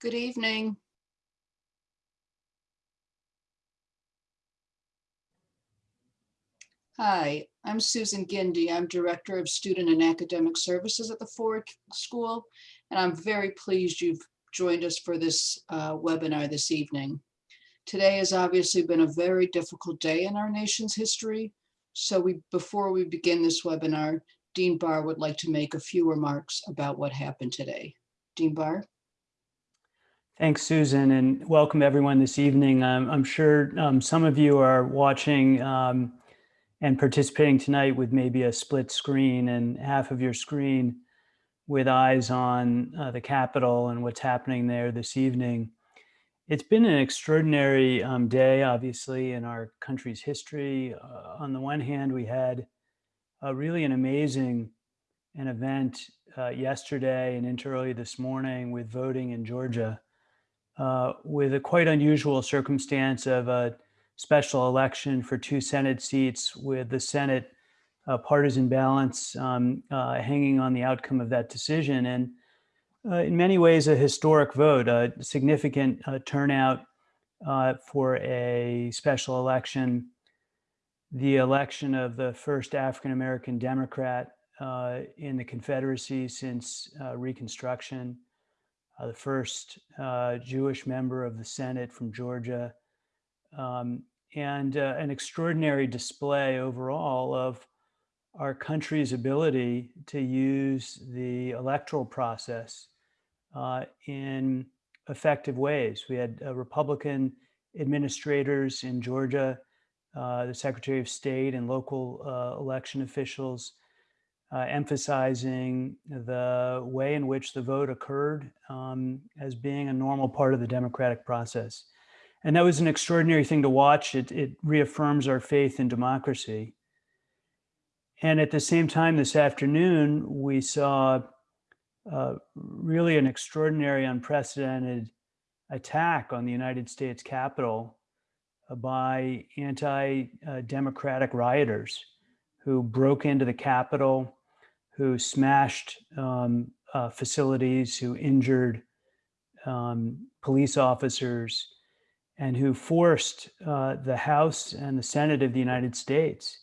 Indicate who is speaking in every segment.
Speaker 1: Good evening. Hi, I'm Susan Gindi. I'm Director of Student and Academic Services at the Ford School, and I'm very pleased you've joined us for this uh, webinar this evening. Today has obviously been a very difficult day in our nation's history. So we, before we begin this webinar, Dean Barr would like to make a few remarks about what happened today. Dean Barr.
Speaker 2: Thanks, Susan, and welcome everyone this evening. Um, I'm sure um, some of you are watching um, and participating tonight with maybe a split screen and half of your screen with eyes on uh, the Capitol and what's happening there this evening. It's been an extraordinary um, day, obviously, in our country's history. Uh, on the one hand, we had uh, really an amazing an event uh, yesterday and into early this morning with voting in Georgia uh, with a quite unusual circumstance of a special election for two Senate seats with the Senate uh, partisan balance um, uh, hanging on the outcome of that decision. And uh, in many ways, a historic vote, a significant uh, turnout for a special election, the election of the first African-American Democrat in the Confederacy since Reconstruction, uh, the first uh, Jewish member of the Senate from Georgia, um, and uh, an extraordinary display overall of our country's ability to use the electoral process uh, in effective ways. We had uh, Republican administrators in Georgia, uh, the Secretary of State and local election officials uh, emphasizing the way in which the vote occurred um, as being a normal part of the democratic process. And that was an extraordinary thing to watch. It, it reaffirms our faith in democracy. And at the same time this afternoon, we saw uh, really an extraordinary, unprecedented attack on the United States Capitol uh, by anti-democratic rioters who broke into the Capitol, who smashed um, uh, facilities, who injured um, police officers, and who forced uh, the House and the Senate of the United States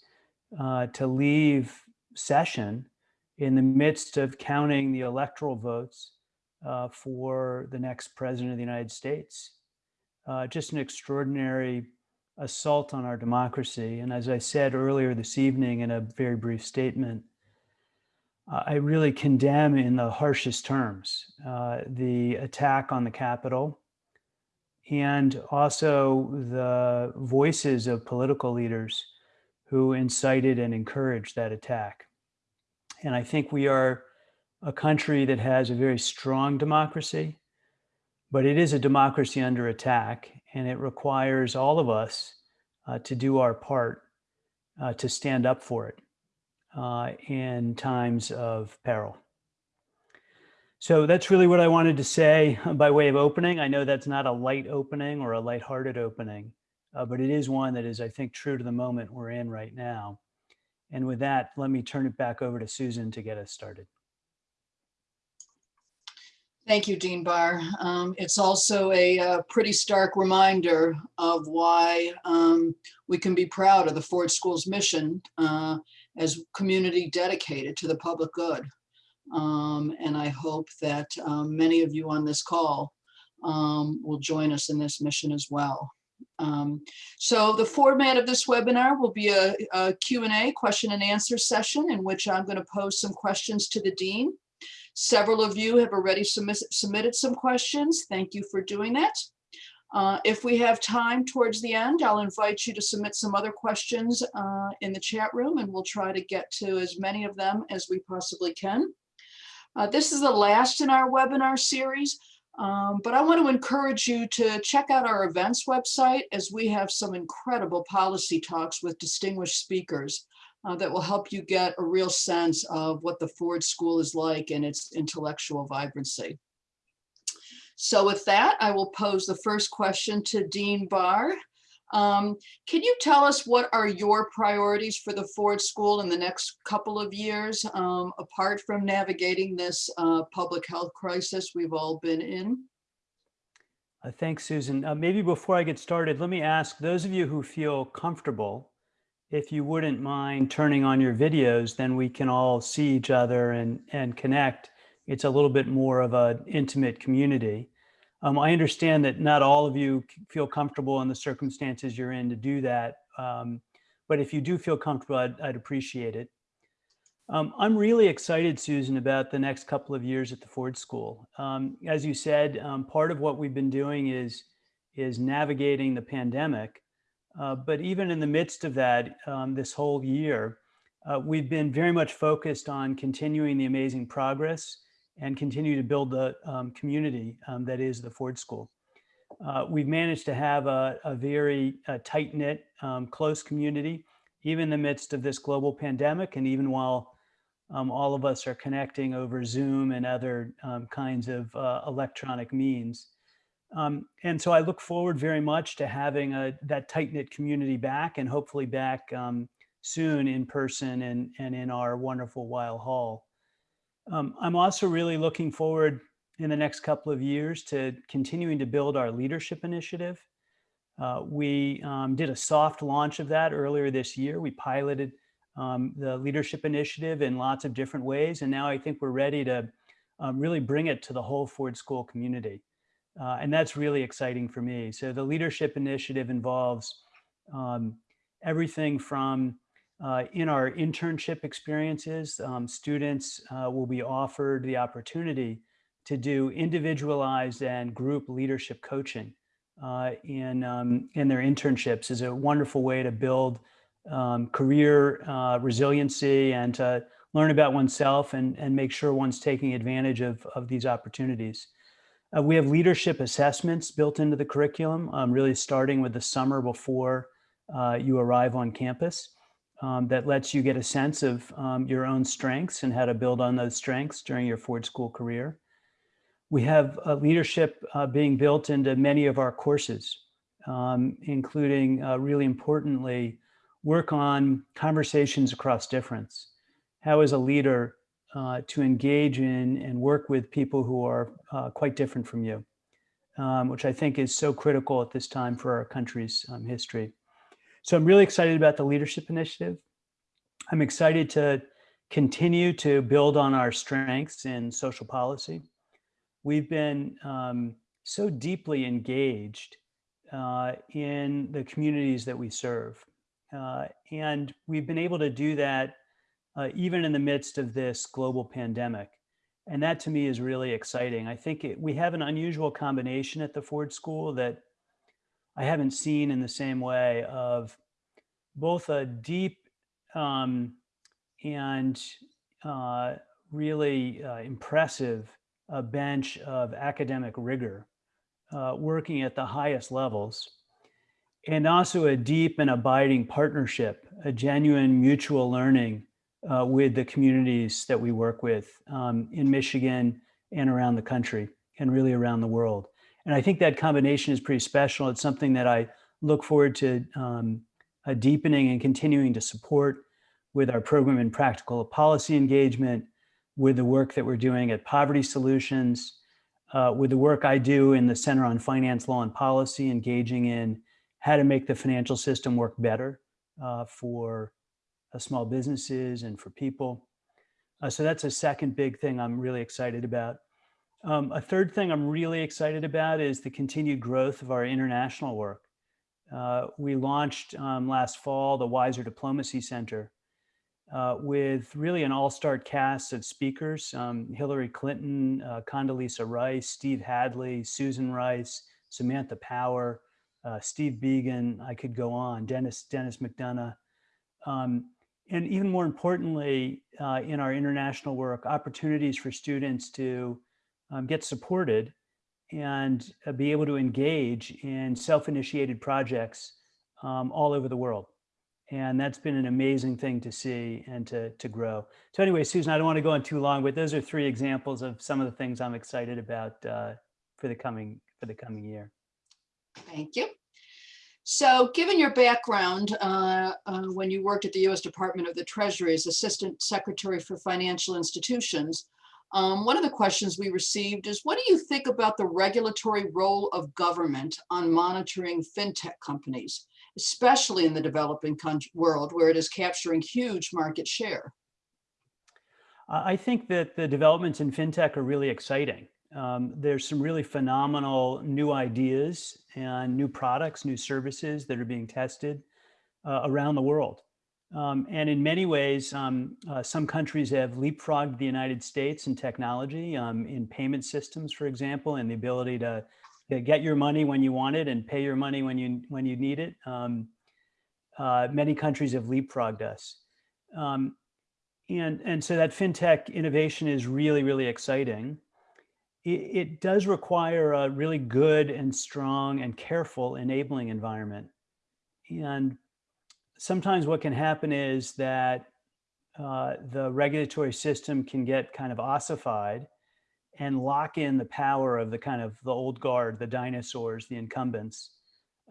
Speaker 2: uh, to leave session in the midst of counting the electoral votes uh, for the next president of the United States. Uh, just an extraordinary assault on our democracy. And as I said earlier this evening in a very brief statement, uh, I really condemn in the harshest terms uh, the attack on the Capitol and also the voices of political leaders who incited and encouraged that attack. And I think we are a country that has a very strong democracy, but it is a democracy under attack and it requires all of us uh, to do our part uh, to stand up for it uh, in times of peril. So that's really what I wanted to say by way of opening. I know that's not a light opening or a lighthearted opening, uh, but it is one that is, I think, true to the moment we're in right now. And with that, let me turn it back over to Susan to get us started.
Speaker 1: Thank you, Dean Barr. Um, it's also a, a, uh, pretty stark reminder of why um, we can be proud of the Ford School's mission uh, as community dedicated to the public good. Um, and I hope that um, many of you on this call um, will join us in this mission as well. Um, so the format of this webinar will be a, a Q&A, question and answer session in which I'm going to pose some questions to the Dean. Several of you have already submit, submitted some questions. Thank you for doing that. Uh, if we have time towards the end, I'll invite you to submit some other questions uh, in the chat room and we'll try to get to as many of them as we possibly can. Uh, this is the last in our webinar series, um, but I want to encourage you to check out our events website as we have some incredible policy talks with distinguished speakers uh, that will help you get a real sense of what the Ford School is like and its intellectual vibrancy. So with that, I will pose the first question to Dean Barr. Um, can you tell us what are your priorities for the Ford School in the next couple of years, um, apart from navigating this uh, public health crisis we've all been in?
Speaker 2: Uh, Thanks, Susan. Uh, Maybe before I get started, let me ask those of you who feel comfortable, if you wouldn't mind turning on your videos, then we can all see each other and, and connect. It's a little bit more of an intimate community. Um, I understand that not all of you feel comfortable in the circumstances you're in to do that. um, But if you do feel comfortable, I'd, I'd appreciate it. Um, I'm really excited, Susan, about the next couple of years at the Ford School. Um, as you said, um, part of what we've been doing is is navigating the pandemic. Uh, but even in the midst of that, um, this whole year, uh, we've been very much focused on continuing the amazing progress and continue to build the um, community um, that is the Ford School. Uh, we've managed to have a, a very uh, tight knit, um, close community, even in the midst of this global pandemic, and even while um, all of us are connecting over Zoom and other um, kinds of uh, electronic means. Um, and so I look forward very much to having a, that tight knit community back and hopefully back soon in person and, and in our wonderful Weill Hall. Um, I'm also really looking forward in the next couple of years to continuing to build our leadership initiative. Uh, we um, did a soft launch of that earlier this year. We piloted um, the leadership initiative in lots of different ways. And now I think we're ready to um, really bring it to the whole Ford School community. Uh, and that's really exciting for me. So the leadership initiative involves um, everything from uh, in our internship experiences, um, students uh, will be offered the opportunity to do individualized and group leadership coaching uh, in, um, in their internships is a wonderful way to build um, career uh, resiliency and to learn about oneself and, and make sure one's taking advantage of, of these opportunities. Uh, we have leadership assessments built into the curriculum, um, really starting with the summer before uh, you arrive on campus. Um, that lets you get a sense of um, your own strengths and how to build on those strengths during your Ford School career. We have uh, leadership uh, being built into many of our courses, um, including uh, really importantly, work on conversations across difference. How is a leader uh, to engage in and work with people who are uh, quite different from you, um, which I think is so critical at this time for our country's um, history. So I'm really excited about the leadership initiative. I'm excited to continue to build on our strengths in social policy. We've been um, so deeply engaged uh, in the communities that we serve. Uh, and we've been able to do that uh, even in the midst of this global pandemic. And that to me is really exciting. I think it, we have an unusual combination at the Ford School that I haven't seen in the same way of both a deep um, and uh, really uh, impressive uh, bench of academic rigor uh, working at the highest levels, and also a deep and abiding partnership, a genuine mutual learning uh, with the communities that we work with um, in Michigan and around the country and really around the world. And I think that combination is pretty special. It's something that I look forward to um, uh, deepening and continuing to support with our program in practical policy engagement, with the work that we're doing at Poverty Solutions, uh, with the work I do in the Center on Finance, Law, and Policy, engaging in how to make the financial system work better uh, for uh, small businesses and for people. Uh, so that's a second big thing I'm really excited about. Um, a third thing I'm really excited about is the continued growth of our international work. Uh, we launched um, last fall the Weiser Diplomacy Center uh, with really an all-star cast of speakers, um, Hillary Clinton, uh, Condoleezza Rice, Steve Hadley, Susan Rice, Samantha Power, uh, Steve Biegun, I could go on, Denis, Denis McDonough. Um, and even more importantly, uh, in our international work, opportunities for students to um, get supported and uh, be able to engage in self-initiated projects um, all over the world. And that's been an amazing thing to see and to, to grow. So anyway, Susan, I don't want to go on too long, but those are three examples of some of the things I'm excited about uh, for the coming for the coming year.
Speaker 1: Thank you. So given your background, uh, uh, when you worked at the U.S. Department of the Treasury as Assistant Secretary for Financial Institutions, Um, one of the questions we received is, what do you think about the regulatory role of government on monitoring fintech companies, especially in the developing world where it is capturing huge market share?
Speaker 2: I I think that the developments in fintech are really exciting. Um, there's some really phenomenal new ideas and new products, new services that are being tested uh, around the world. Um, and in many ways, um, uh, some countries have leapfrogged the United States in technology, um, in payment systems, for example, and the ability to, to get your money when you want it and pay your money when you when you need it. Um, uh, many countries have leapfrogged us. Um, and, and so that fintech innovation is really, really exciting. It, it does require a really good and strong and careful enabling environment. And sometimes what can happen is that uh, the regulatory system can get kind of ossified and lock in the power of the kind of the old guard, the dinosaurs, the incumbents.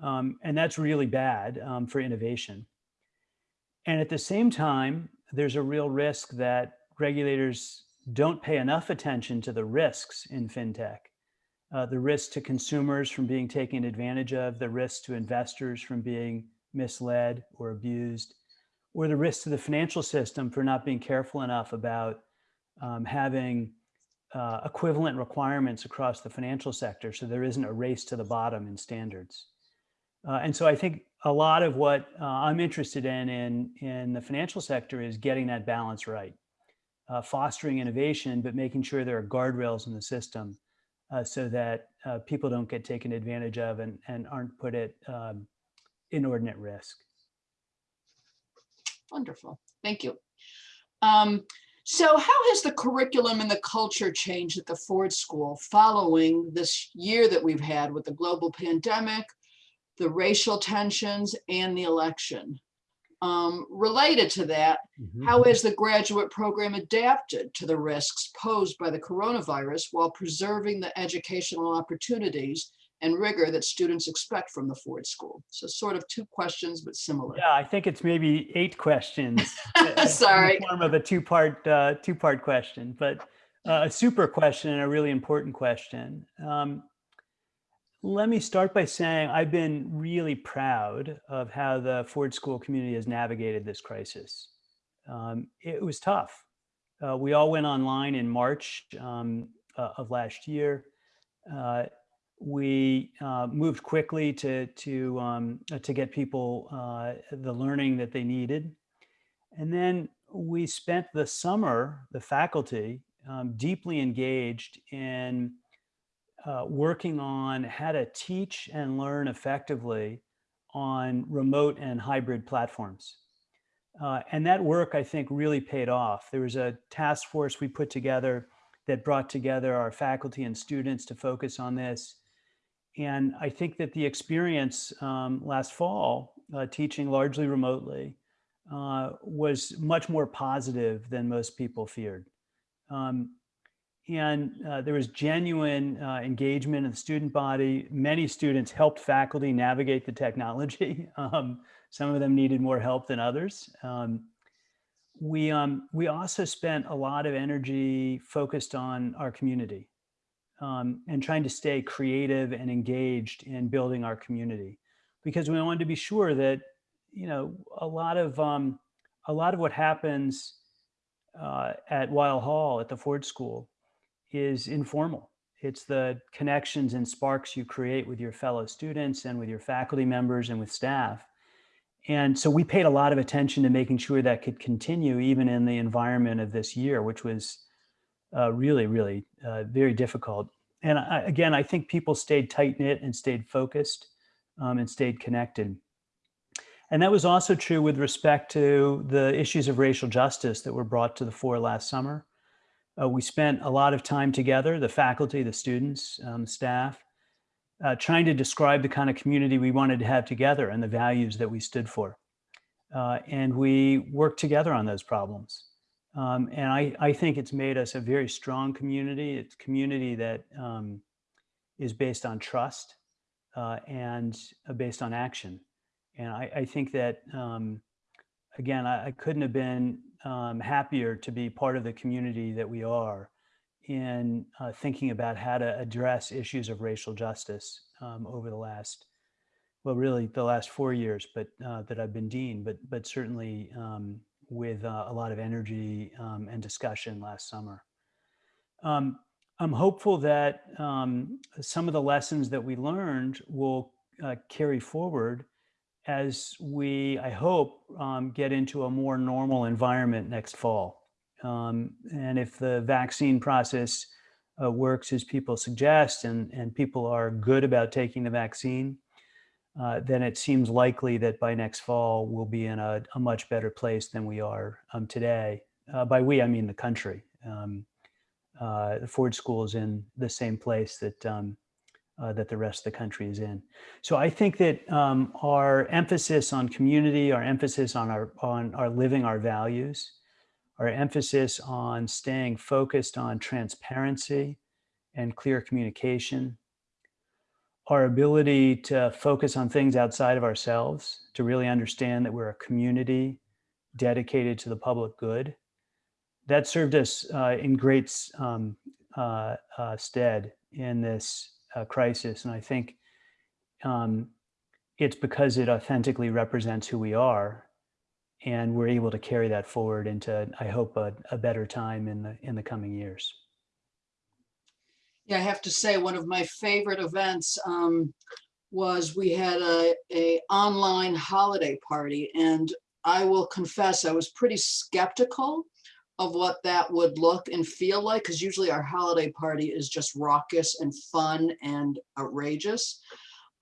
Speaker 2: Um, and that's really bad um, for innovation. And at the same time, there's a real risk that regulators don't pay enough attention to the risks in fintech. Uh, the risk to consumers from being taken advantage of, the risk to investors from being misled or abused, or the risk to the financial system for not being careful enough about um, having uh, equivalent requirements across the financial sector so there isn't a race to the bottom in standards. Uh, and so I think a lot of what uh, I'm interested in, in in the financial sector is getting that balance right, uh, fostering innovation, but making sure there are guardrails in the system uh, so that uh, people don't get taken advantage of and, and aren't put at um, inordinate risk.
Speaker 1: Wonderful, thank you. Um, so how has the curriculum and the culture changed at the Ford School following this year that we've had with the global pandemic, the racial tensions and the election. Um, related to that, mm -hmm. how has the graduate program adapted to the risks posed by the coronavirus while preserving the educational opportunities and rigor that students expect from the Ford School? So sort of two questions, but similar.
Speaker 2: Yeah, I think it's maybe eight questions.
Speaker 1: Sorry.
Speaker 2: form of a two-part uh, two-part question, but uh, a super question and a really important question. Um, let me start by saying I've been really proud of how the Ford School community has navigated this crisis. Um, it was tough. Uh, we all went online in March um, uh, of last year. Uh, we uh, moved quickly to to um, uh, to get people uh, the learning that they needed, and then we spent the summer, the faculty, um, deeply engaged in uh, working on how to teach and learn effectively on remote and hybrid platforms. Uh, and that work, I think, really paid off. There was a task force we put together that brought together our faculty and students to focus on this. And I think that the experience um, last fall, uh, teaching largely remotely, uh, was much more positive than most people feared. Um, and uh, there was genuine uh, engagement in the student body. Many students helped faculty navigate the technology. Um, some of them needed more help than others. Um, we, um, we also spent a lot of energy focused on our community um, and trying to stay creative and engaged in building our community because we wanted to be sure that, you know, a lot of, um, a lot of what happens uh, at Weill Hall at the Ford School is informal. It's the connections and sparks you create with your fellow students and with your faculty members and with staff. And so we paid a lot of attention to making sure that could continue even in the environment of this year, which was uh, really, really uh, very difficult. And I, again, I think people stayed tight knit and stayed focused um, and stayed connected. And that was also true with respect to the issues of racial justice that were brought to the fore last summer. Uh, we spent a lot of time together, the faculty, the students, um, staff, uh, trying to describe the kind of community we wanted to have together and the values that we stood for. Uh, and we worked together on those problems. Um, and I, I think it's made us a very strong community. It's community that um, is based on trust uh, and uh, based on action. And I, I think that, um, again, I, I couldn't have been um, happier to be part of the community that we are in uh, thinking about how to address issues of racial justice um, over the last, well, really the last four years, but uh, that I've been dean, but but certainly um, with uh, a lot of energy um, and discussion last summer. Um, I'm hopeful that um, some of the lessons that we learned will uh, carry forward as we, I hope, um, get into a more normal environment next fall. Um, and if the vaccine process uh, works as people suggest and, and people are good about taking the vaccine, uh, then it seems likely that by next fall we'll be in a, a much better place than we are um, today. Uh, by we, I mean the country. Um, uh, the Ford School is in the same place that um, uh, that the rest of the country is in. So I think that um, our emphasis on community, our emphasis on our on our living our values, our emphasis on staying focused on transparency and clear communication, our ability to focus on things outside of ourselves, to really understand that we're a community dedicated to the public good, that served us uh, in great um, uh, uh, stead in this uh, crisis. And I think um, it's because it authentically represents who we are. And we're able to carry that forward into, I hope, a, a better time in the in the coming years.
Speaker 1: Yeah, I have to say, one of my favorite events um, was we had a, a online holiday party and I will confess I was pretty skeptical of what that would look and feel like because usually our holiday party is just raucous and fun and outrageous.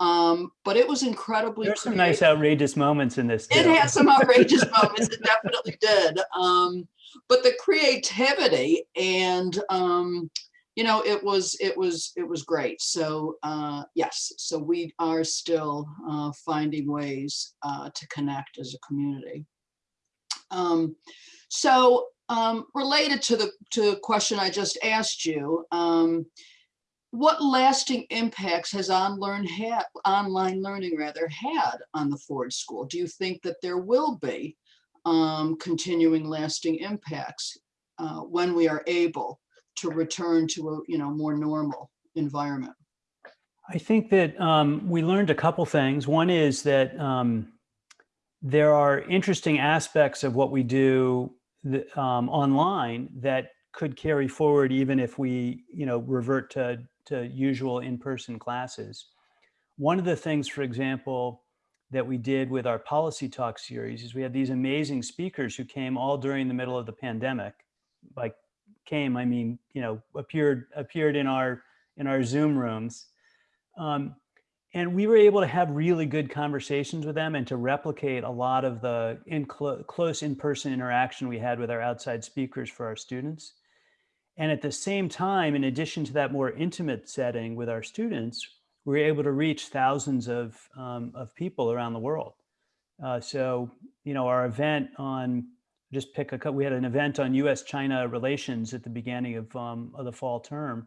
Speaker 1: Um, but it was incredibly.
Speaker 2: There's some nice outrageous moments in this.
Speaker 1: It had some outrageous moments. It definitely did. Um, but the creativity and um, you know, it was it was it was great. So uh, yes, so we are still uh, finding ways uh, to connect as a community. Um, so um, related to the to the question I just asked you, um, what lasting impacts has on had, online learning rather had on the Ford School? Do you think that there will be um, continuing lasting impacts uh, when we are able to return to a you know more normal environment?
Speaker 2: I think that um, we learned a couple things. One is that um, there are interesting aspects of what we do um, online that could carry forward even if we, you know, revert to, to usual in-person classes. One of the things, for example, that we did with our policy talk series is we had these amazing speakers who came all during the middle of the pandemic. Like came, I mean, you know, appeared appeared in our in our Zoom rooms. Um, and we were able to have really good conversations with them and to replicate a lot of the in clo close in-person interaction we had with our outside speakers for our students. And at the same time, in addition to that more intimate setting with our students, we were able to reach thousands of, um, of people around the world. Uh, so, you know, our event on, just pick a couple, we had an event on US-China relations at the beginning of, um, of the fall term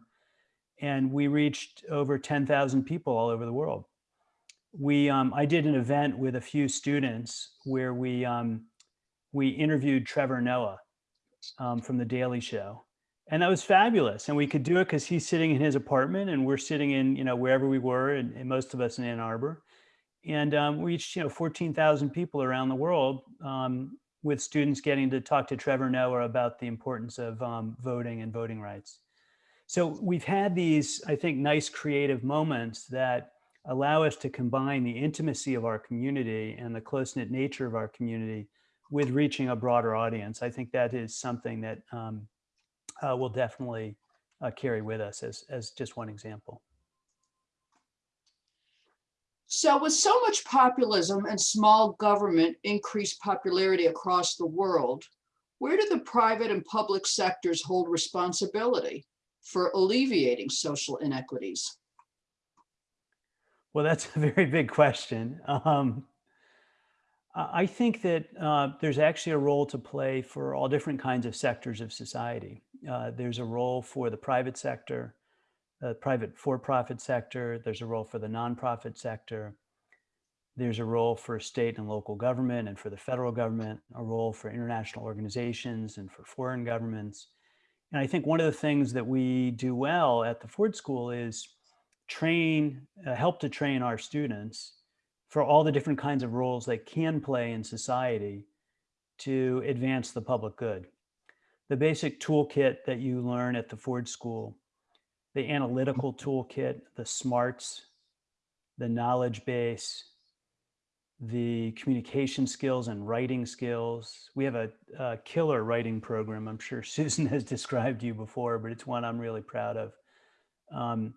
Speaker 2: and we reached over 10,000 people all over the world. We, um, I did an event with a few students where we, um, we interviewed Trevor Noah um, from The Daily Show. And that was fabulous. And we could do it because he's sitting in his apartment and we're sitting in, you know, wherever we were, and, and most of us in Ann Arbor. And um, we reached, you know, 14,000 people around the world um, with students getting to talk to Trevor Noah about the importance of um, voting and voting rights. So we've had these, I think, nice creative moments that allow us to combine the intimacy of our community and the close-knit nature of our community with reaching a broader audience. I think that is something that um, uh, will definitely uh, carry with us as, as just one example.
Speaker 1: So with so much populism and small government increased popularity across the world, where do the private and public sectors hold responsibility? for alleviating social inequities?
Speaker 2: Well, that's a very big question. Um, I think that uh, there's actually a role to play for all different kinds of sectors of society. Uh, there's a role for the private sector, the private for-profit sector. There's a role for the nonprofit sector. There's a role for state and local government and for the federal government, a role for international organizations and for foreign governments And I think one of the things that we do well at the Ford School is train, uh, help to train our students for all the different kinds of roles they can play in society to advance the public good. The basic toolkit that you learn at the Ford School, the analytical toolkit, the smarts, the knowledge base, the communication skills and writing skills. We have a, a killer writing program. I'm sure Susan has described you before, but it's one I'm really proud of. Um,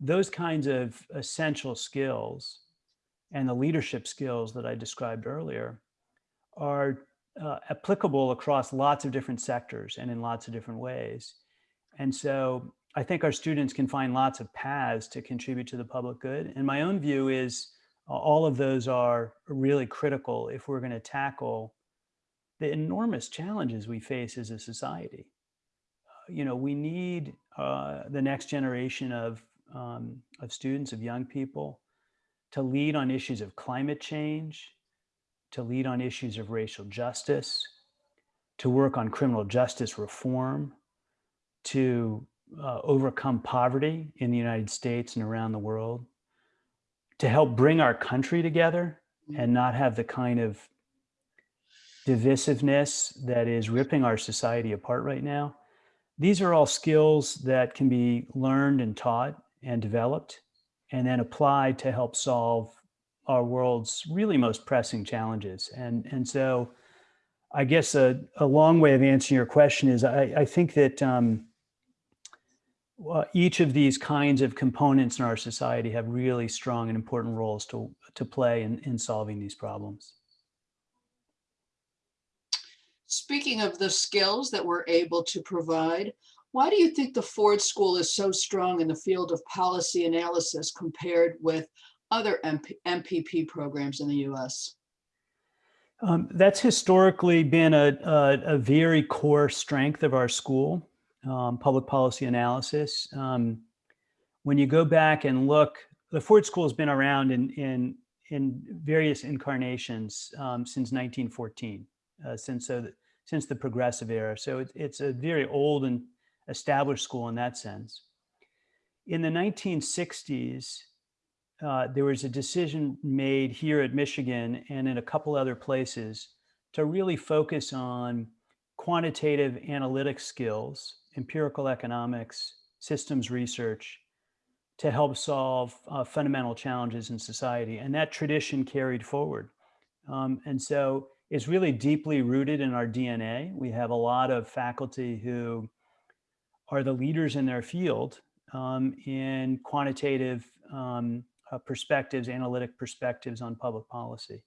Speaker 2: those kinds of essential skills and the leadership skills that I described earlier are uh, applicable across lots of different sectors and in lots of different ways. And so I think our students can find lots of paths to contribute to the public good. And my own view is all of those are really critical if we're going to tackle the enormous challenges we face as a society. Uh, you know, we need uh, the next generation of, um, of students, of young people, to lead on issues of climate change, to lead on issues of racial justice, to work on criminal justice reform, to uh, overcome poverty in the United States and around the world, to help bring our country together and not have the kind of divisiveness that is ripping our society apart right now. These are all skills that can be learned and taught and developed and then applied to help solve our world's really most pressing challenges. And, and so I guess a, a long way of answering your question is I, I think that um, well, each of these kinds of components in our society have really strong and important roles to, to play in, in solving these problems.
Speaker 1: Speaking of the skills that we're able to provide, why do you think the Ford School is so strong in the field of policy analysis compared with other MP, MPP programs in the US?
Speaker 2: Um, that's historically been a, a, a, very core strength of our school, um, public policy analysis. Um, when you go back and look, the Ford School has been around in, in, in various incarnations um, since 1914, uh, since, so the, since the progressive era. So it, it's a very old and established school in that sense. In the 1960s, uh, there was a decision made here at Michigan and in a couple other places to really focus on quantitative analytic skills, empirical economics, systems research to help solve uh, fundamental challenges in society. And that tradition carried forward. Um, and so it's really deeply rooted in our DNA. We have a lot of faculty who are the leaders in their field um, in quantitative um, uh, perspectives, analytic perspectives on public policy.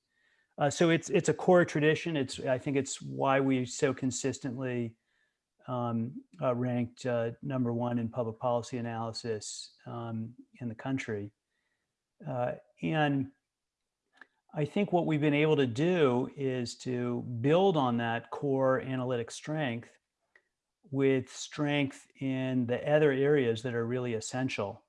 Speaker 2: Uh, so it's it's a core tradition. It's I think it's why we so consistently um, uh, ranked uh, number one in public policy analysis um, in the country. Uh, and I think what we've been able to do is to build on that core analytic strength with strength in the other areas that are really essential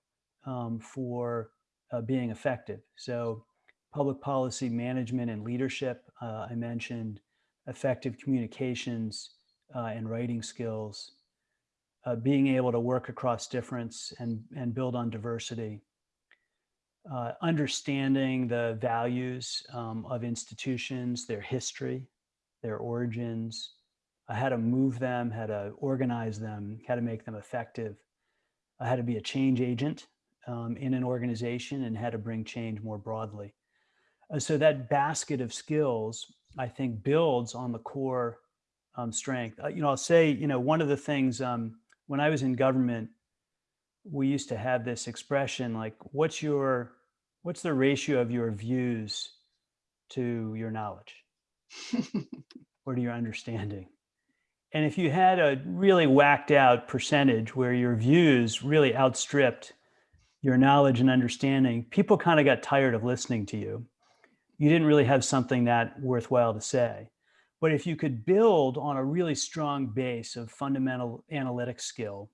Speaker 2: um, for uh, being effective. So public policy management and leadership, uh, I mentioned effective communications uh, and writing skills, uh, being able to work across difference and, and build on diversity, uh, understanding the values um, of institutions, their history, their origins, uh, how to move them, how to organize them, how to make them effective, how to be a change agent um, in an organization and how to bring change more broadly. Uh, so that basket of skills, I think, builds on the core um, strength. Uh, you know, I'll say, you know, one of the things um, when I was in government, we used to have this expression like, what's your, what's the ratio of your views to your knowledge or to your understanding? And if you had a really whacked out percentage where your views really outstripped your knowledge and understanding, people kind of got tired of listening to you. You didn't really have something that worthwhile to say. But if you could build on a really strong base of fundamental analytic skill,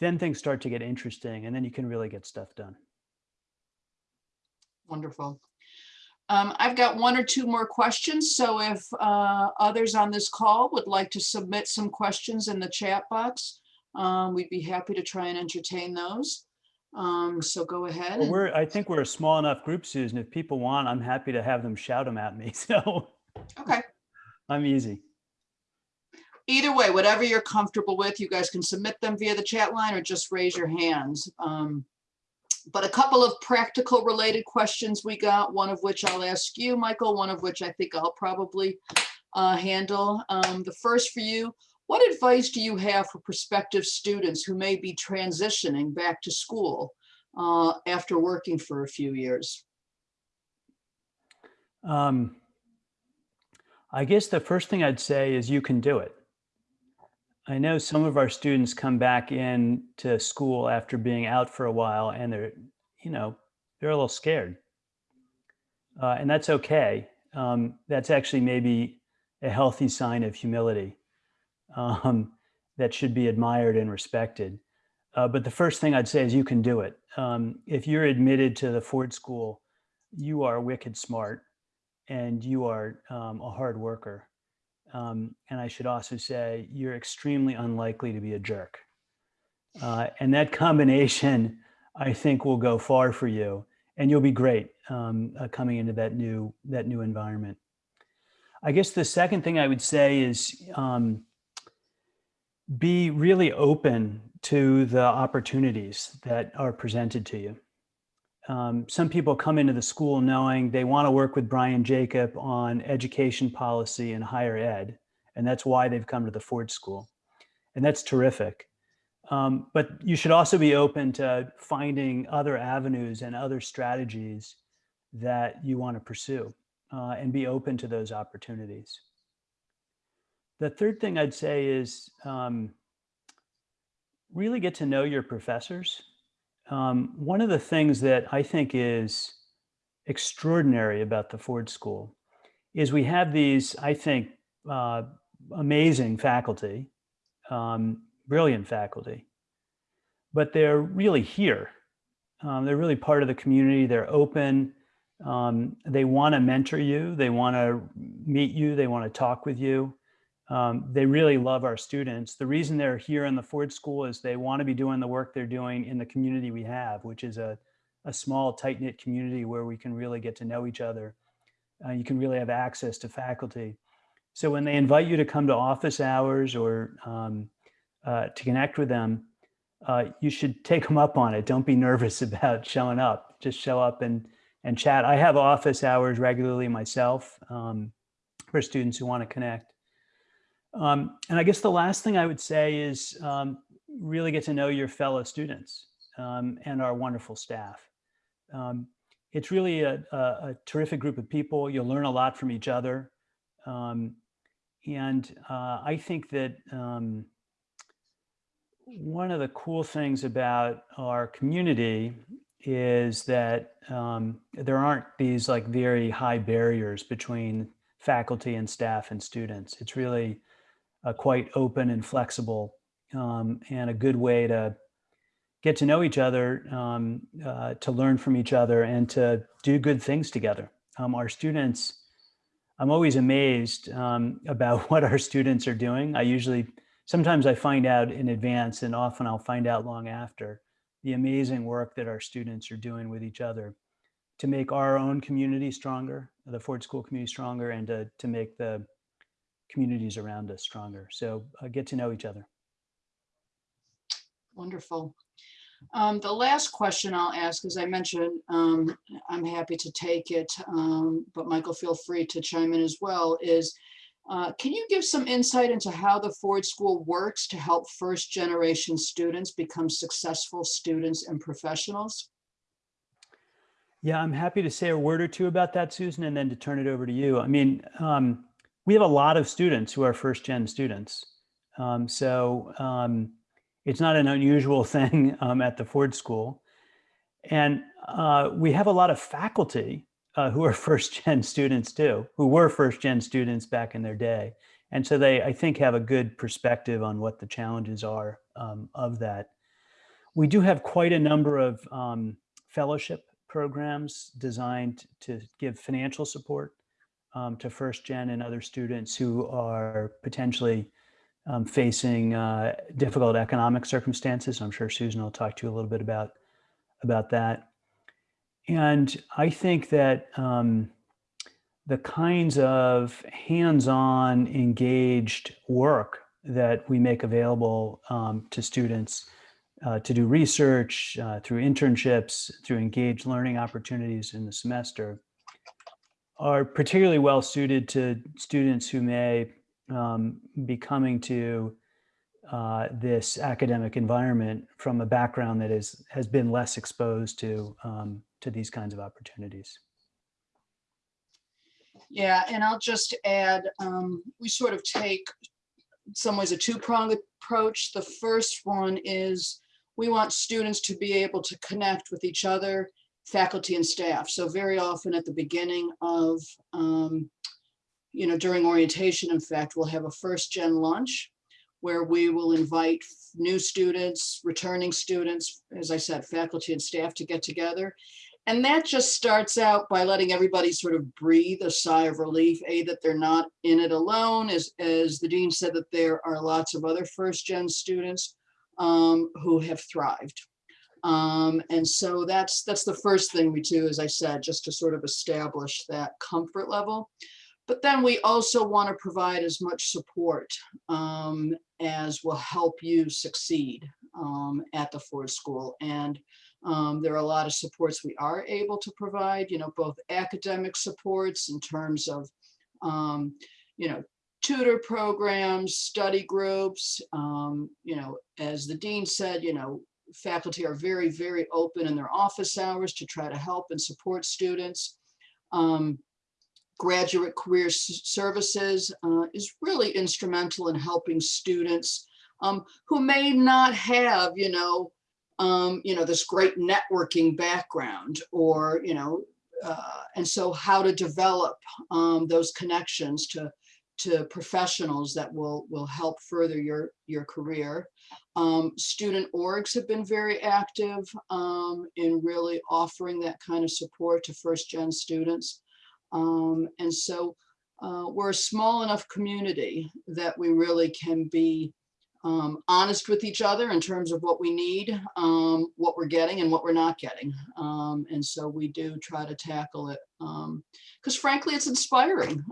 Speaker 2: then things start to get interesting and then you can really get stuff done.
Speaker 1: Wonderful. Um, I've got one or two more questions, so if uh, others on this call would like to submit some questions in the chat box, um, we'd be happy to try and entertain those. Um, So go ahead.
Speaker 2: Well, We're, I think we're a small enough group, Susan. If people want, I'm happy to have them shout them at me. So
Speaker 1: Okay,
Speaker 2: I'm easy.
Speaker 1: either way, whatever you're comfortable with, you guys can submit them via the chat line or just raise your hands. Um, But a couple of practical related questions we got, one of which I'll ask you, Michael, one of which I think I'll probably uh, handle. Um, The first for you, what advice do you have for prospective students who may be transitioning back to school uh, after working for a few years?
Speaker 2: Um, I guess the first thing I'd say is you can do it. I know some of our students come back in to school after being out for a while and they're, you know, they're a little scared. Uh, and that's okay. Um, that's actually maybe a healthy sign of humility um, that should be admired and respected. Uh, but the first thing I'd say is you can do it. Um, if you're admitted to the Ford School, you are wicked smart and you are um, a hard worker. Um, and I should also say you're extremely unlikely to be a jerk. Uh, and that combination, I think, will go far for you, and you'll be great um, uh, coming into that new that new environment. I guess the second thing I would say is um, be really open to the opportunities that are presented to you um, some people come into the school knowing they want to work with Brian Jacob on education policy and higher ed, and that's why they've come to the Ford School, and that's terrific. Um, but you should also be open to finding other avenues and other strategies that you want to pursue, uh, and be open to those opportunities. The third thing I'd say is um, really get to know your professors um, one of the things that I think is extraordinary about the Ford School is we have these, I think, uh, amazing faculty, um, brilliant faculty, but they're really here. Um, they're really part of the community. They're open. Um, they want to mentor you. They want to meet you. They want to talk with you. Um, they really love our students. The reason they're here in the Ford School is they want to be doing the work they're doing in the community we have, which is a, a small, tight knit community where we can really get to know each other. Uh, you can really have access to faculty. So when they invite you to come to office hours or um, uh, to connect with them, uh, you should take them up on it. Don't be nervous about showing up. Just show up and, and chat. I have office hours regularly myself um, for students who want to connect. Um, and I guess the last thing I would say is um, really get to know your fellow students um, and our wonderful staff. Um, it's really a, a, a, terrific group of people. You'll learn a lot from each other. Um, and uh, I think that um, one of the cool things about our community is that there aren't these like very high barriers between faculty and staff and students. It's really uh, quite open and flexible um, and a good way to get to know each other, um, uh, to learn from each other and to do good things together. Um, our students, I'm always amazed um, about what our students are doing. I usually, sometimes I find out in advance and often I'll find out long after the amazing work that our students are doing with each other to make our own community stronger, the Ford School community stronger, and to, to make the communities around us stronger. So uh, get to know each other.
Speaker 1: Wonderful. Um, the last question I'll ask, as I mentioned, um, I'm happy to take it, um, but Michael, feel free to chime in as well, is uh, can you give some insight into how the Ford School works to help first generation students become successful students and professionals?
Speaker 2: Yeah, I'm happy to say a word or two about that, Susan, and then to turn it over to you. I mean, um, we have a lot of students who are first gen students. Um, so um, it's not an unusual thing um, at the Ford School. And uh, we have a lot of faculty uh, who are first gen students too, who were first gen students back in their day. And so they, I think, have a good perspective on what the challenges are um, of that. We do have quite a number of um, fellowship programs designed to give financial support um, to first gen and other students who are potentially um, facing uh, difficult economic circumstances. I'm sure Susan will talk to you a little bit about about that. And I think that um, the kinds of hands-on engaged work that we make available um, to students uh, to do research uh, through internships, through engaged learning opportunities in the semester are particularly well suited to students who may um, be coming to uh, this academic environment from a background that is has been less exposed to um, to these kinds of opportunities.
Speaker 1: Yeah, and I'll just add, um, we sort of take some ways a two-pronged approach. The first one is we want students to be able to connect with each other, faculty and staff. So very often at the beginning of, um, you know, during orientation, in fact, we'll have a first gen lunch where we will invite new students, returning students, as I said, faculty and staff to get together. And that just starts out by letting everybody sort of breathe a sigh of relief, A, that they're not in it alone, as, as the dean said, that there are lots of other first gen students um, who have thrived. Um, and so that's that's the first thing we do, as I said, just to sort of establish that comfort level. But then we also want to provide as much support um, as will help you succeed um, at the Ford School. And um, there are a lot of supports we are able to provide, you know, both academic supports in terms of, um, you know, tutor programs, study groups, um, you know, as the dean said, you know, faculty are very, very open in their office hours to try to help and support students. Um, graduate career services uh, is really instrumental in helping students um, who may not have, you know, um, you know, this great networking background or, you know, uh, and so how to develop um, those connections to to professionals that will will help further your your career. Um, student orgs have been very active um, in really offering that kind of support to first gen students. Um, and so uh, we're a small enough community that we really can be um, honest with each other in terms of what we need, um, what we're getting and what we're not getting. Um, and so we do try to tackle it because frankly, it's inspiring.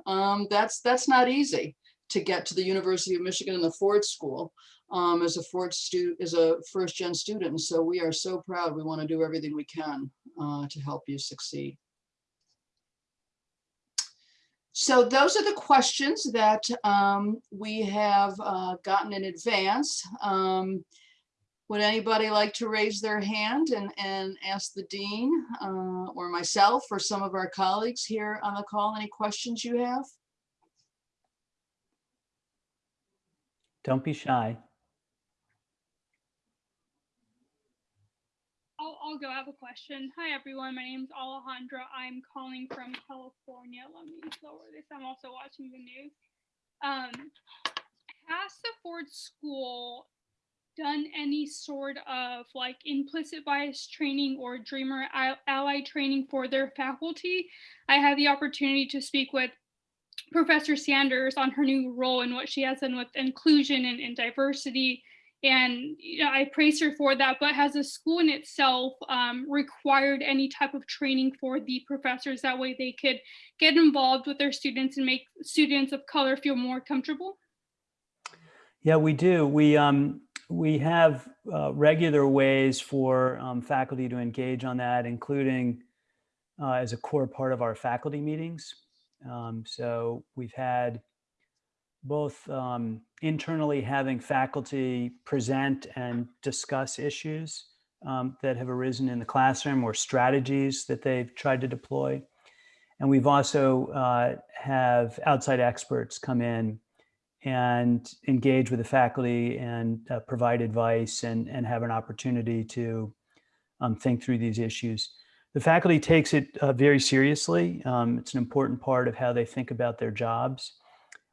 Speaker 1: that's, that's not easy to get to the University of Michigan and the Ford School um, as a Ford student, as a first gen student. And so we are so proud. We want to do everything we can uh, to help you succeed. So those are the questions that um, we have uh, gotten in advance. Um, would anybody like to raise their hand and, and ask the dean uh, or myself or some of our colleagues here on the call any questions you have?
Speaker 2: Don't be shy.
Speaker 3: I'll, I'll go. I have a question. Hi, everyone. My name is Alejandra. I'm calling from California. Let me lower this. I'm also watching the news. Um, has the Ford School done any sort of like implicit bias training or Dreamer Ally training for their faculty? I had the opportunity to speak with Professor Sanders on her new role and what she has done with inclusion and, and diversity and you know, I praise her for that. But has the school in itself um, required any type of training for the professors? That way they could get involved with their students and make students of color feel more comfortable?
Speaker 2: Yeah, we do. We um, we have uh, regular ways for um, faculty to engage on that, including uh, as a core part of our faculty meetings. Um, so we've had both um, internally having faculty present and discuss issues um, that have arisen in the classroom or strategies that they've tried to deploy. And we've also uh, have outside experts come in and engage with the faculty and uh, provide advice and, and have an opportunity to um, think through these issues. The faculty takes it uh, very seriously. Um, it's an important part of how they think about their jobs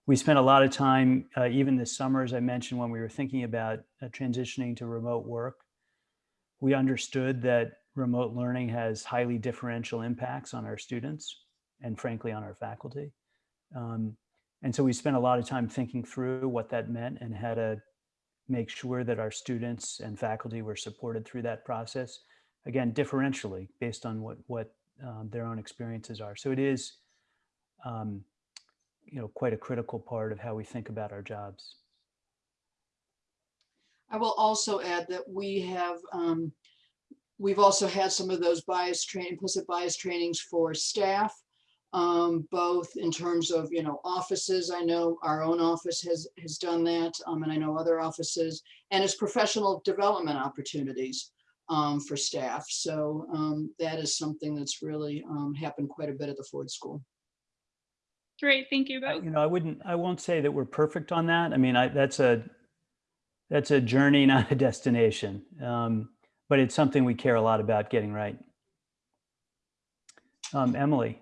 Speaker 2: we spent a lot of time, uh, even this summer, as I mentioned, when we were thinking about uh, transitioning to remote work. We understood that remote learning has highly differential impacts on our students and frankly on our faculty. Um, and so we spent a lot of time thinking through what that meant and how to make sure that our students and faculty were supported through that process. Again, differentially based on what, what um, their own experiences are. So it is, um, you know, quite a critical part of how we think about our jobs.
Speaker 1: I will also add that we have, um, we've also had some of those bias training, implicit bias trainings for staff. Um, both in terms of, you know, offices. I know our own office has, has done that. Um, and I know other offices and as professional development opportunities, um, for staff. So, um, that is something that's really, um, happened quite a bit at the Ford School.
Speaker 3: Great, thank you
Speaker 2: I-
Speaker 3: both.
Speaker 2: You know, I wouldn't, I won't say that we're perfect on that. I mean, I, that's a, that's a journey, not a destination. Um, but it's something we care a lot about getting right. Um, Emily,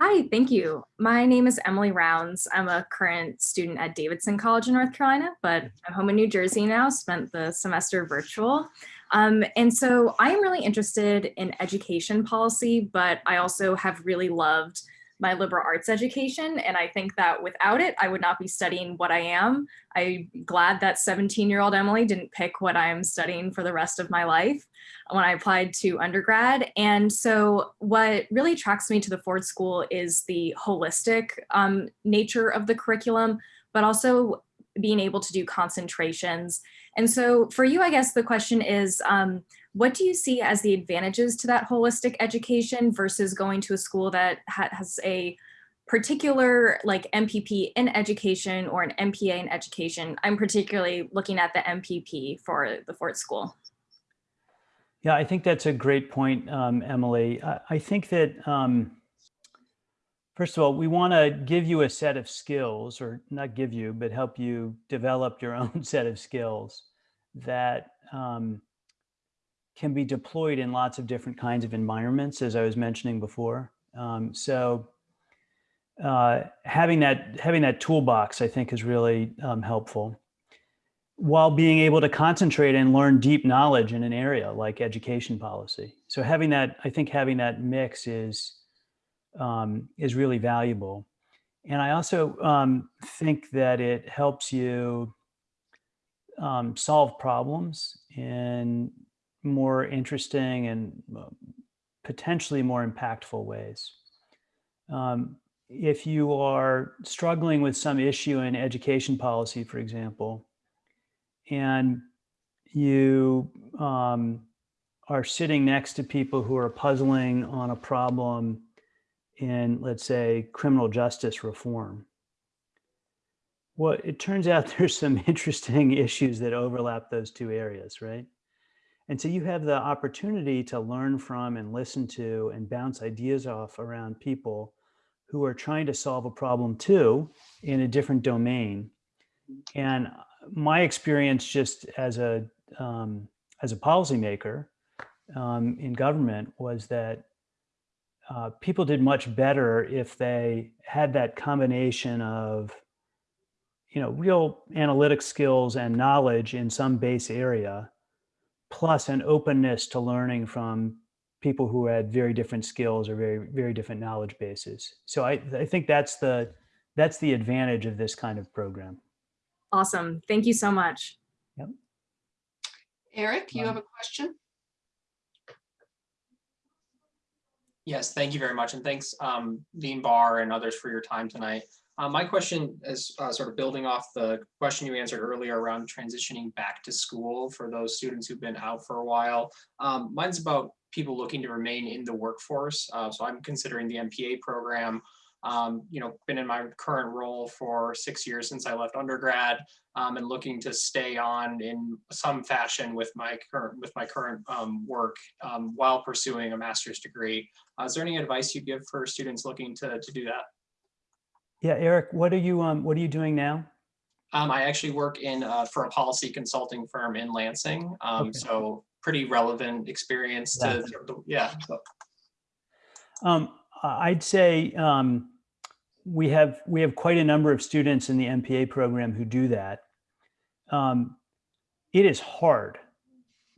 Speaker 4: Hi, thank you. My name is Emily Rounds. I'm a current student at Davidson College in North Carolina, but I'm home in New Jersey now, spent the semester virtual. Um, and so I am really interested in education policy, but I also have really loved my liberal arts education. And I think that without it, I would not be studying what I am. I'm glad that 17 year old Emily didn't pick what I'm studying for the rest of my life when I applied to undergrad. And so what really attracts me to the Ford School is the holistic um, nature of the curriculum, but also being able to do concentrations. And so for you, I guess the question is, um, what do you see as the advantages to that holistic education versus going to a school that ha has a particular like MPP in education or an MPA in education? I'm particularly looking at the MPP for the Ford School.
Speaker 2: yeah, I think that's a great point, um, Emily. I, I think that, um, first of all, we want to give you a set of skills or not give you, but help you develop your own set of skills that, um, can be deployed in lots of different kinds of environments, as I was mentioning before. Um, so uh, having that having that toolbox, I think, is really um, helpful. While being able to concentrate and learn deep knowledge in an area like education policy. So having that, I think, having that mix is um, is really valuable. And I also um, think that it helps you um, solve problems in more interesting and potentially more impactful ways. Um, if you are struggling with some issue in education policy, for example, and you um, are sitting next to people who are puzzling on a problem in, let's say, criminal justice reform, well, it turns out there's some interesting issues that overlap those two areas, right? And so you have the opportunity to learn from and listen to and bounce ideas off around people who are trying to solve a problem too in a different domain. And my experience just as a um, as a policymaker um, in government was that uh, people did much better if they had that combination of you know real analytic skills and knowledge in some base area plus an openness to learning from people who had very different skills or very very different knowledge bases so i i think that's the that's the advantage of this kind of program
Speaker 4: Awesome. Thank you so much.
Speaker 1: yep Eric, you
Speaker 2: Um,
Speaker 1: have a question?
Speaker 5: Yes, thank you very much. And thanks, um, Dean Barr and others for your time tonight. Uh, my question is uh, sort of building off the question you answered earlier around transitioning back to school for those students who've been out for a while. Um, mine's about people looking to remain in the workforce. Uh, so I'm considering the MPA program. Um, you know, been in my current role for six years since I left undergrad, um, and looking to stay on in some fashion with my current with my current um, work um, while pursuing a master's degree. Uh, is there any advice you give for students looking to to do that?
Speaker 2: yeah eric what are you um what are you doing now
Speaker 5: Um, I actually work in uh, for a policy consulting firm in Lansing, um,
Speaker 2: Okay.
Speaker 5: so pretty relevant experience to
Speaker 2: Yeah.
Speaker 5: yeah. so-
Speaker 2: Um, I'd say um, we have we have quite a number of students in the MPA program who do that. Um, it is hard.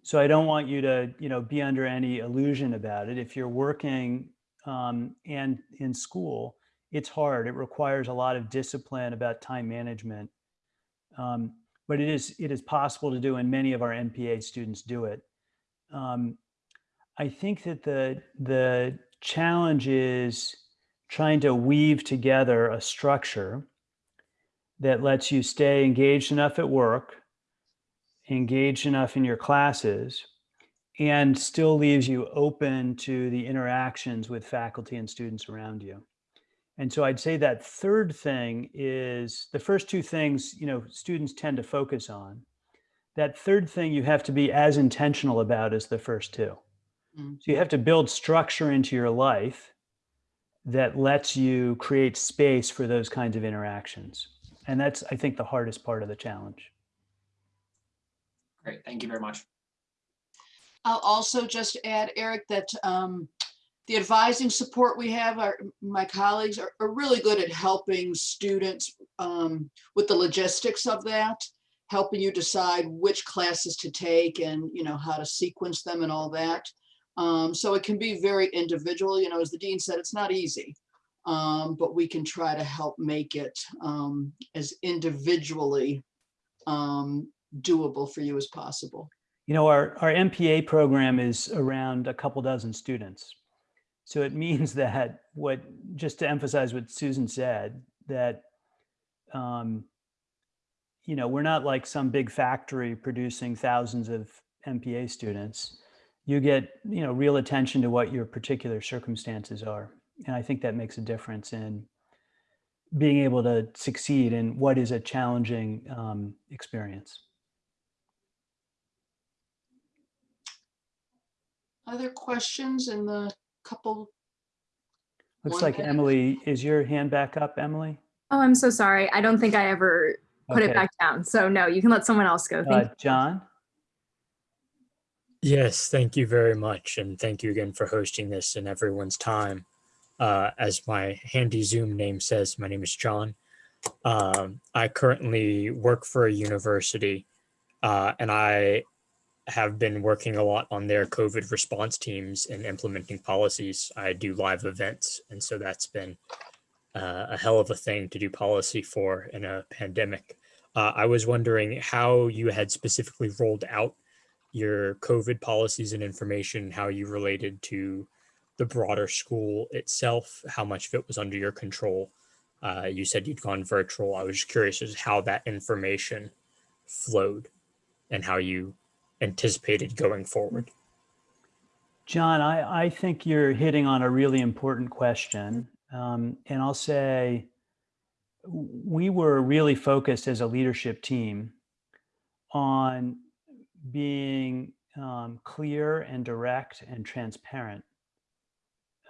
Speaker 2: So I don't want you to, you know, be under any illusion about it. If you're working um, and in school, it's hard. It requires a lot of discipline about time management. Um, but it is it is possible to do, and many of our MPA students do it. Um, I think that the the challenge is trying to weave together a structure that lets you stay engaged enough at work, engaged enough in your classes, and still leaves you open to the interactions with faculty and students around you. And so I'd say that third thing is the first two things, you know, students tend to focus on. That third thing you have to be as intentional about as the first two.
Speaker 1: Mm.
Speaker 2: So you have to build structure into your life that lets you create space for those kinds of interactions. And that's, I think, the hardest part of the challenge.
Speaker 5: Great, thank you very much.
Speaker 1: I'll also just add, Eric, that um, the advising support we have, our, my colleagues are, are really good at helping students um, with the logistics of that, helping you decide which classes to take and, you know, how to sequence them and all that. Um, so it can be very individual, you know, as the dean said, it's not easy. Um, but we can try to help make it um, as individually um, doable for you as possible.
Speaker 2: You know, our, our MPA program is around a couple dozen students. So it means that what, just to emphasize what Susan said, that, um, you know, we're not like some big factory producing thousands of MPA students. You get, you know, real attention to what your particular circumstances are. And I think that makes a difference in being able to succeed in what is a challenging um, experience.
Speaker 1: Other questions in the couple?
Speaker 2: Looks like
Speaker 1: minute.
Speaker 2: Emily, is your hand back up, Emily?
Speaker 4: Oh, I'm so sorry. I don't think I ever put it back down. So no, you can let someone else go. Thank
Speaker 2: Uh,
Speaker 4: you.
Speaker 2: John?
Speaker 6: Yes, thank you very much. And thank you again for hosting this and everyone's time. Uh, as my handy Zoom name says, my name is John. Um, I currently work for a university uh, and I have been working a lot on their COVID response teams and implementing policies. I do live events. And so that's been uh, a hell of a thing to do policy for in a pandemic. Uh, I was wondering how you had specifically rolled out your COVID policies and information, how you related to the broader school itself, how much of it was under your control. Uh, you said you'd gone virtual. I was just curious as how that information flowed and how you anticipated going forward.
Speaker 2: John, I, I think you're hitting on a really important question. Um, and I'll say we were really focused as a leadership team on being um, clear and direct and transparent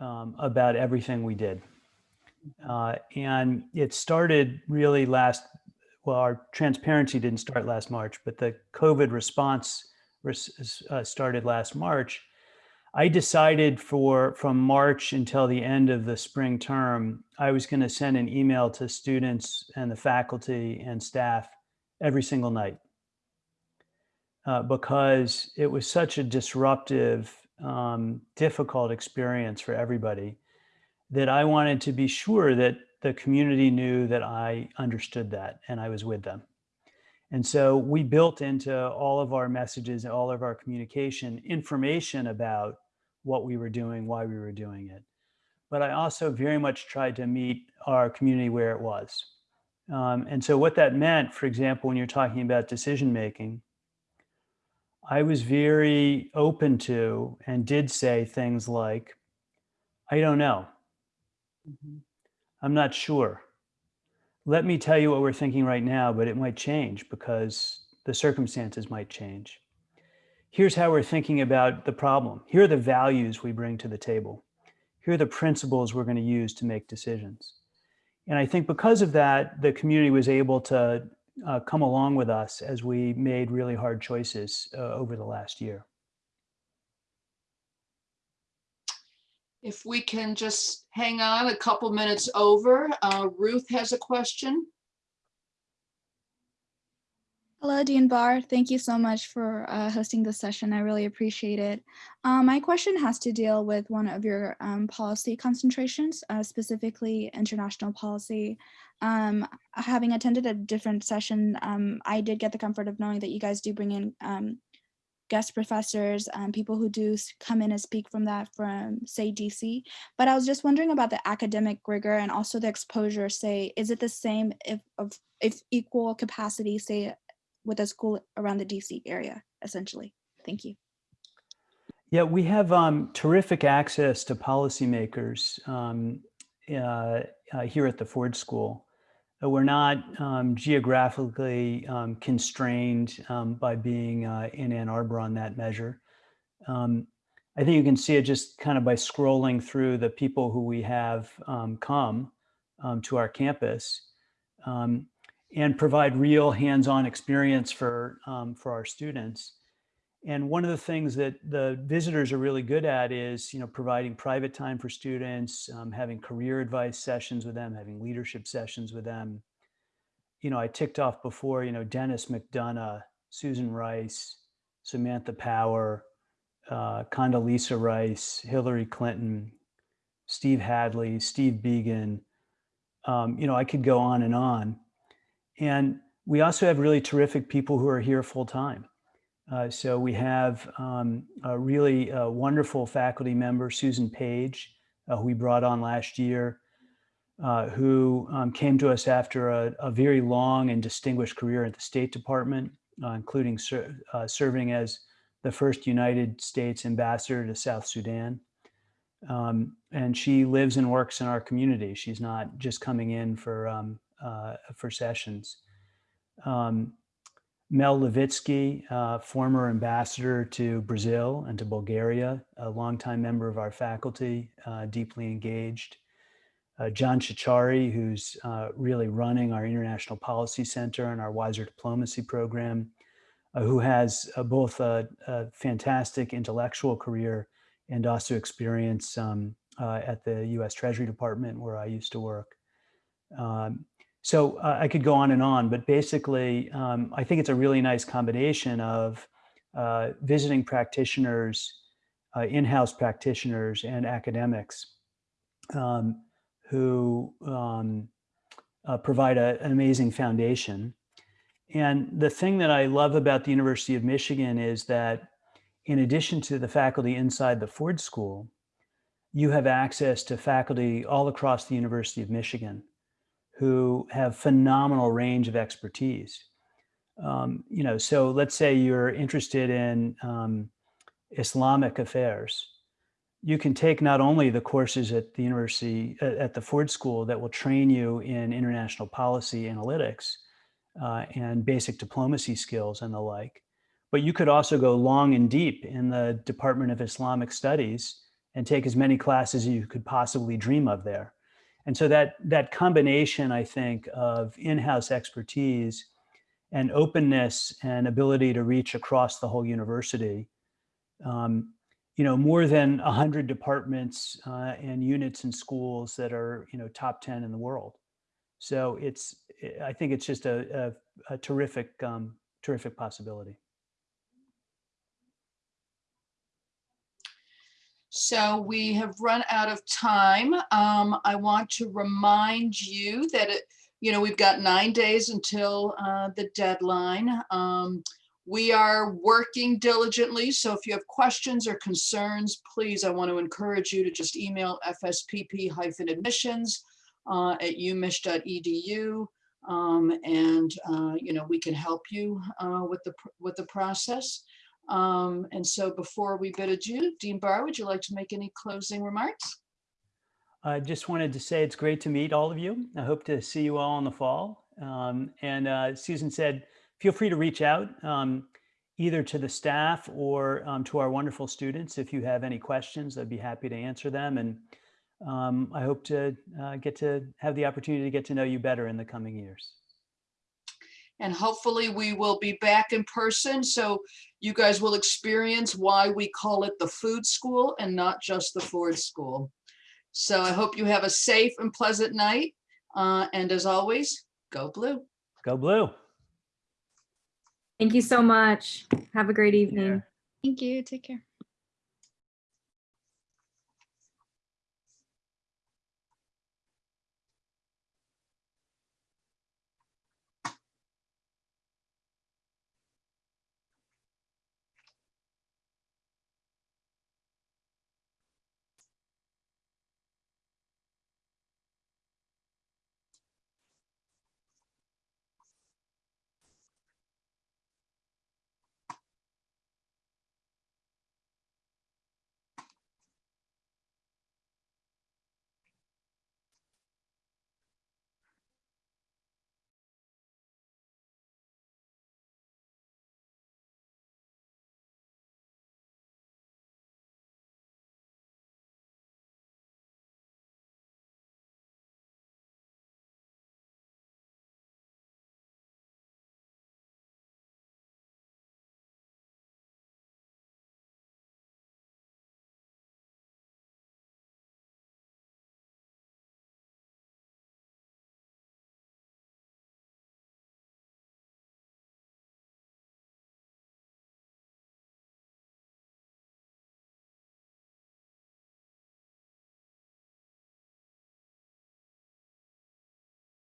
Speaker 2: um, about everything we did. Uh, and it started really last, well, our transparency didn't start last March, but the COVID response res- uh, started last March. I decided for from March until the end of the spring term, I was going to send an email to students and the faculty and staff every single night uh, because it was such a disruptive, um, difficult experience for everybody that I wanted to be sure that the community knew that I understood that and I was with them. And so we built into all of our messages, all of our communication, information about what we were doing, why we were doing it. But I also very much tried to meet our community where it was. Um, and so what that meant, for example, when you're talking about decision making, I was very open to and did say things like, I don't know. Mm-hmm. I'm not sure. Let me tell you what we're thinking right now, but it might change because the circumstances might change. Here's how we're thinking about the problem. Here are the values we bring to the table. Here are the principles we're going to use to make decisions. And I think because of that, the community was able to uh, come along with us as we made really hard choices uh, over the last year.
Speaker 1: If we can just hang on a couple minutes over, uh, Ruth has a question.
Speaker 7: Hello, Dean Barr. Thank you so much for uh, hosting this session. I really appreciate it. Um, my question has to deal with one of your um, policy concentrations, uh, specifically international policy. Um, having attended a different session, um, I did get the comfort of knowing that you guys do bring in um, guest professors, um, people who do come in and speak from that from, say, DC. But I was just wondering about the academic rigor and also the exposure. Say, is it the same if of if equal capacity, say, with a school around the DC area, essentially. Thank you.
Speaker 2: Yeah, we have um, terrific access to policymakers um, uh, uh, here at the Ford School. Uh, We're not um, geographically um, constrained um, by being uh, in Ann Arbor on that measure. Um, I think you can see it just kind of by scrolling through the people who we have come to our campus um, and provide real hands-on experience for um, for our students. And one of the things that the visitors are really good at is, you know, providing private time for students, um, having career advice sessions with them, having leadership sessions with them. You know, I ticked off before, you know, Denis McDonough, Susan Rice, Samantha Power, uh, Condoleezza Rice, Hillary Clinton, Steve Hadley, Steve Biegun. Um, you know, I could go on and on. And we also have really terrific people who are here full time. Uh, so we have um, a really uh, wonderful faculty member, Susan Page, uh, who we brought on last year, uh, who um, came to us after a, a very long and distinguished career at the State Department, uh, including ser- uh, serving as the first United States ambassador to South Sudan. Um, and she lives and works in our community. She's not just coming in for um, uh, for sessions. Um, Mel Levitsky, uh, former ambassador to Brazil and to Bulgaria, a longtime member of our faculty, uh, deeply engaged. Uh, John Ciorciari, who's uh, really running our International Policy Center and our Weiser Diplomacy program, uh, who has both a, a fantastic intellectual career and also experience um, uh, at the US Treasury Department where I used to work. Um, so uh, I could go on and on, but basically, um, I think it's a really nice combination of uh, visiting practitioners, uh, in-house practitioners, and academics um, who um, uh, provide a, an amazing foundation. And the thing that I love about the University of Michigan is that in addition to the faculty inside the Ford School, you have access to faculty all across the University of Michigan who have phenomenal range of expertise. Um, you know, so let's say you're interested in um, Islamic affairs. You can take not only the courses at the university, at at the Ford School that will train you in international policy analytics uh, and basic diplomacy skills and the like, but you could also go long and deep in the Department of Islamic Studies and take as many classes as you could possibly dream of there. And so that that combination, I think, of in-house expertise and openness and ability to reach across the whole university, um, you know, more than 100 departments uh, and units and schools that are, you know, top 10 in the world. So it's, I think it's just a, a, a terrific, um, terrific possibility.
Speaker 1: So we have run out of time. Um, I want to remind you that it, you know, we've got nine days until uh, the deadline. Um, we are working diligently, so if you have questions or concerns, please, I want to encourage you to just email fspp-admissions uh, at umich.edu. Um, and, uh, you know, we can help you uh, with the, with the process. Um, and so before we bid adieu, Dean Barr, would you like to make any closing remarks?
Speaker 2: I just wanted to say it's great to meet all of you. I hope to see you all in the fall. Um, and uh, Susan said, feel free to reach out um, either to the staff or um, to our wonderful students. If you have any questions, I'd be happy to answer them. And um, I hope to uh, get to have the opportunity to get to know you better in the coming years.
Speaker 1: And hopefully we will be back in person, so you guys will experience why we call it the food school and not just the Ford School. So I hope you have a safe and pleasant night. Uh, and as always, go blue.
Speaker 2: Go blue.
Speaker 4: Thank you so much. Have a great evening.
Speaker 7: Thank you. Take care.